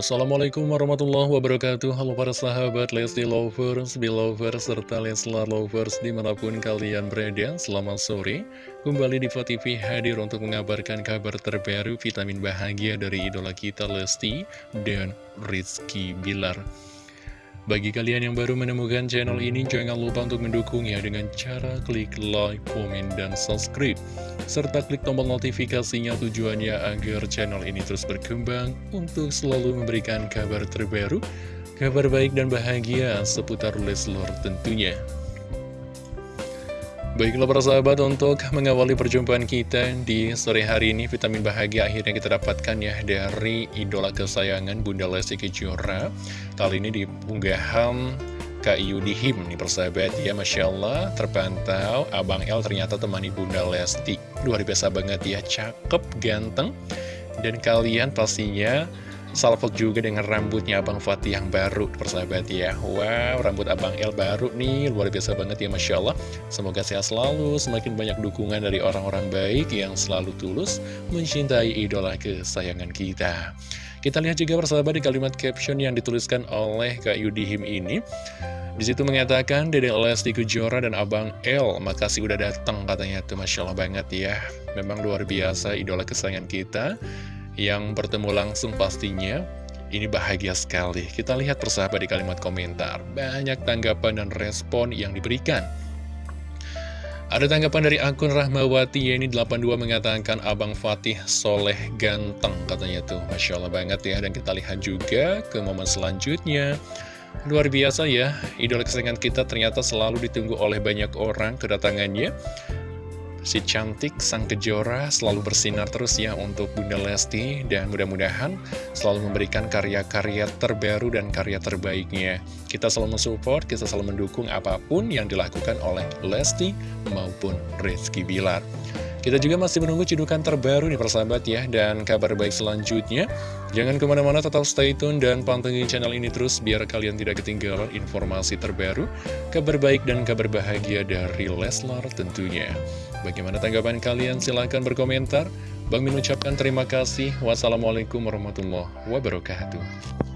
Assalamualaikum warahmatullahi wabarakatuh. Halo para sahabat Lesti Lovers, Belovers, serta Leslar Lovers di mana pun kalian berada Selamat sore. Kembali di TV hadir untuk mengabarkan kabar terbaru vitamin bahagia dari idola kita Lesti dan Rizky Bilar bagi kalian yang baru menemukan channel ini, jangan lupa untuk mendukungnya dengan cara klik like, komen, dan subscribe. Serta klik tombol notifikasinya tujuannya agar channel ini terus berkembang untuk selalu memberikan kabar terbaru, kabar baik dan bahagia seputar Leslar tentunya. Baiklah para sahabat untuk mengawali perjumpaan kita di sore hari ini Vitamin bahagia akhirnya kita dapatkan ya dari idola kesayangan Bunda Lesti Kejora. Kali ini di unggahan Kak Yudihim nih persahabat ya Masya Allah terpantau. Abang El ternyata teman Bunda Lesti. Luar biasa banget ya cakep ganteng. Dan kalian pastinya salvok juga dengan rambutnya Abang Fatih yang baru persahabat ya. Wow rambut Abang El baru nih luar biasa banget ya Masya Allah. Semoga sehat selalu semakin banyak dukungan dari orang-orang baik yang selalu tulus mencintai idola kesayangan kita. Kita lihat juga persahabat di kalimat caption yang dituliskan oleh Kak Yudihim ini. Di situ mengatakan Dede Lesti Kejora dan Abang El Makasih udah datang katanya tuh Masya Allah banget ya. Memang luar biasa idola kesayangan kita yang bertemu langsung pastinya ini bahagia sekali. Kita lihat persahabat di kalimat komentar. Banyak tanggapan dan respon yang diberikan. Ada tanggapan dari akun Rahmawati ini 82 mengatakan Abang Fatih soleh ganteng katanya tuh Masya Allah banget ya Dan kita lihat juga ke momen selanjutnya Luar biasa ya Idola kesayangan kita ternyata selalu ditunggu oleh banyak orang kedatangannya Si cantik sang kejora selalu bersinar terus ya untuk Bunda Lesti dan mudah-mudahan selalu memberikan karya-karya terbaru dan karya terbaiknya. Kita selalu mensupport, kita selalu mendukung apa pun yang dilakukan oleh Lesti maupun Rizky Bilar. Kita juga masih menunggu cidukan terbaru nih persahabat ya Dan kabar baik selanjutnya. Jangan ke mana-mana tetap stay tune dan pantengin channel ini terus Biar kalian tidak ketinggalan informasi terbaru Kabar baik dan kabar bahagia dari Leslar tentunya. Bagaimana tanggapan kalian? Silahkan berkomentar. Bang Min ucapkan terima kasih. Wassalamualaikum warahmatullahi wabarakatuh